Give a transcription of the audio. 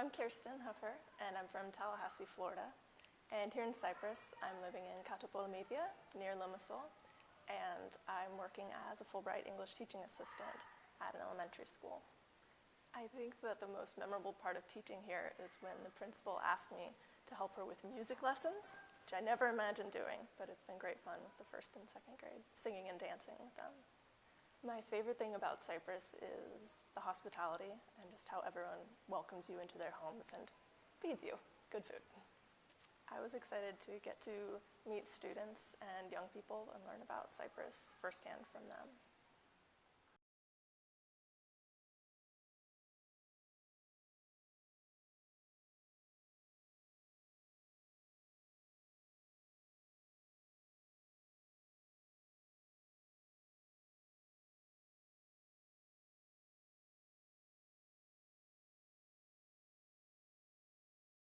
I'm Kirsten Huffer, and I'm from Tallahassee, Florida. And here in Cyprus, I'm living in Kato Polemidia, near Limassol, and I'm working as a Fulbright English teaching assistant at an elementary school. I think that the most memorable part of teaching here is when the principal asked me to help her with music lessons, which I never imagined doing, but it's been great fun with the first and second grade, singing and dancing with them. My favorite thing about Cyprus is the hospitality and just how everyone welcomes you into their homes and feeds you good food. I was excited to get to meet students and young people and learn about Cyprus firsthand from them.